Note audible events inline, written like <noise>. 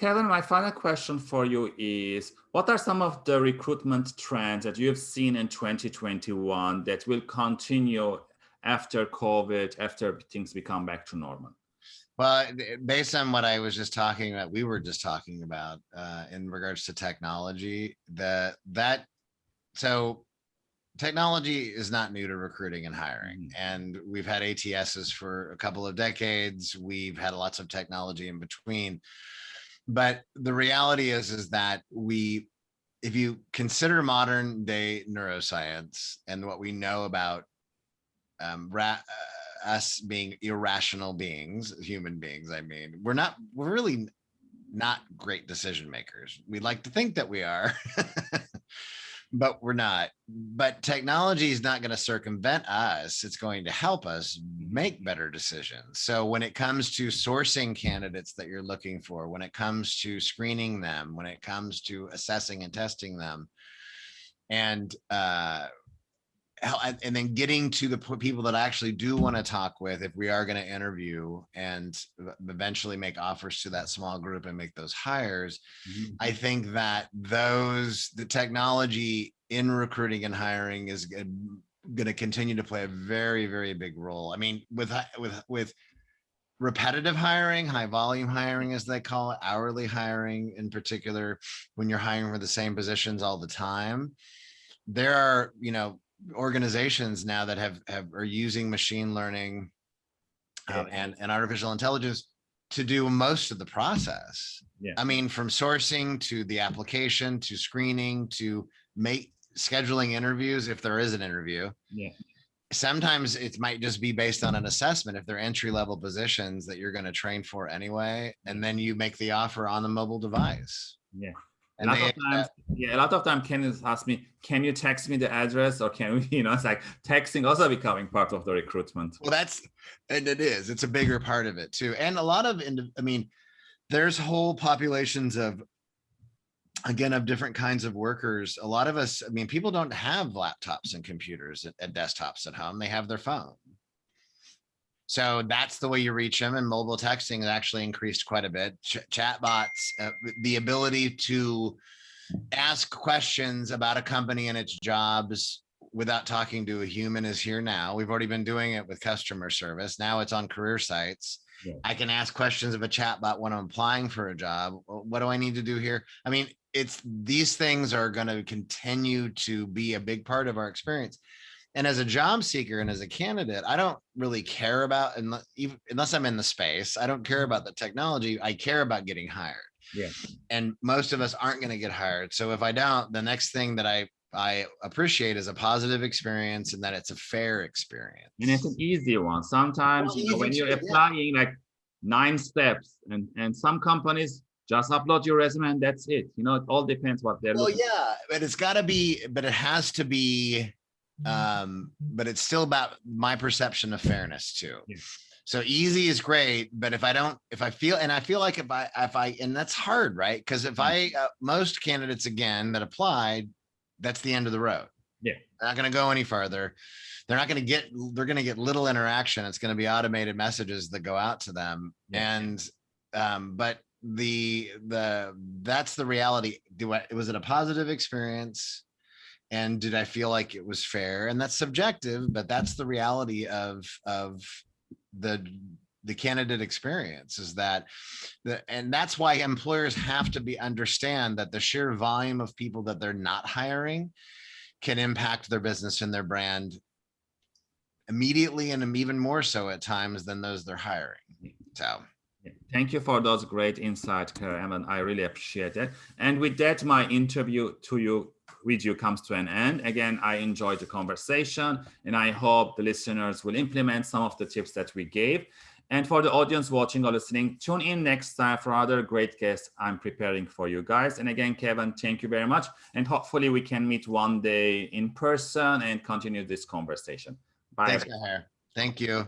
Kevin, my final question for you is, what are some of the recruitment trends that you have seen in 2021 that will continue after COVID, after things become back to normal? Well, based on what I was just talking about, we were just talking about uh, in regards to technology, that that so technology is not new to recruiting and hiring. Mm -hmm. And we've had ATSs for a couple of decades. We've had lots of technology in between. But the reality is, is that we, if you consider modern day neuroscience and what we know about um, uh, us being irrational beings, human beings, I mean, we're not, we're really not great decision makers. We like to think that we are, <laughs> but we're not. But technology is not going to circumvent us. It's going to help us make better decisions. So when it comes to sourcing candidates that you're looking for, when it comes to screening them, when it comes to assessing and testing them, and uh, and then getting to the people that I actually do want to talk with if we are going to interview and eventually make offers to that small group and make those hires mm -hmm. i think that those the technology in recruiting and hiring is going to continue to play a very very big role i mean with with with repetitive hiring high volume hiring as they call it hourly hiring in particular when you're hiring for the same positions all the time there are you know organizations now that have, have are using machine learning um, and, and artificial intelligence to do most of the process. Yeah. I mean, from sourcing to the application to screening to make scheduling interviews if there is an interview. Yeah. Sometimes it might just be based on an assessment if they're entry level positions that you're going to train for anyway, and then you make the offer on the mobile device. Yeah a lot of times, yeah, a lot of time Ken ask me, can you text me the address or can we, <laughs> you know, it's like texting also becoming part of the recruitment. Well, that's, and it is, it's a bigger part of it too. And a lot of, I mean, there's whole populations of, again, of different kinds of workers. A lot of us, I mean, people don't have laptops and computers and desktops at home. They have their phone. So that's the way you reach them. And mobile texting has actually increased quite a bit. Ch chat bots, uh, the ability to ask questions about a company and its jobs without talking to a human is here now. We've already been doing it with customer service. Now it's on career sites. Yeah. I can ask questions of a chatbot when I'm applying for a job. What do I need to do here? I mean, it's these things are going to continue to be a big part of our experience. And as a job seeker and as a candidate, I don't really care about, unless I'm in the space, I don't care mm-hmm. about the technology. I care about getting hired. Yeah. And most of us aren't going to get hired. So if I don't, the next thing that I I appreciate is a positive experience and that it's a fair experience. And it's an easy one. Sometimes well, you know, when you're applying yeah. like nine steps and, and some companies just upload your resume and that's it. You know, it all depends what they're well, yeah, but it's gotta be, but it has to be um but it's still about my perception of fairness too. Yeah. so easy is great but if i don't if i feel and i feel like if i if i and that's hard right? Because if i uh, most candidates again that applied that's the end of the road. Yeah. They're not going to go any farther they're not going to get they're going to get little interaction. It's going to be automated messages that go out to them. Yeah. and um but the the that's the reality. Do i was it a positive experience and did I feel like it was fair? And that's subjective, but that's the reality of of the the candidate experience is that the and that's why employers have to be understand that the sheer volume of people that they're not hiring can impact their business and their brand immediately and even more so at times than those they're hiring so Thank you for those great insights, Kevin. I really appreciate it. And with that, my interview to you you comes to an end. Again, I enjoyed the conversation and I hope the listeners will implement some of the tips that we gave. And for the audience watching or listening, tune in next time for other great guests I'm preparing for you guys. And again, Kevin, thank you very much. And hopefully we can meet one day in person and continue this conversation. Bye. Thanks. Thank you.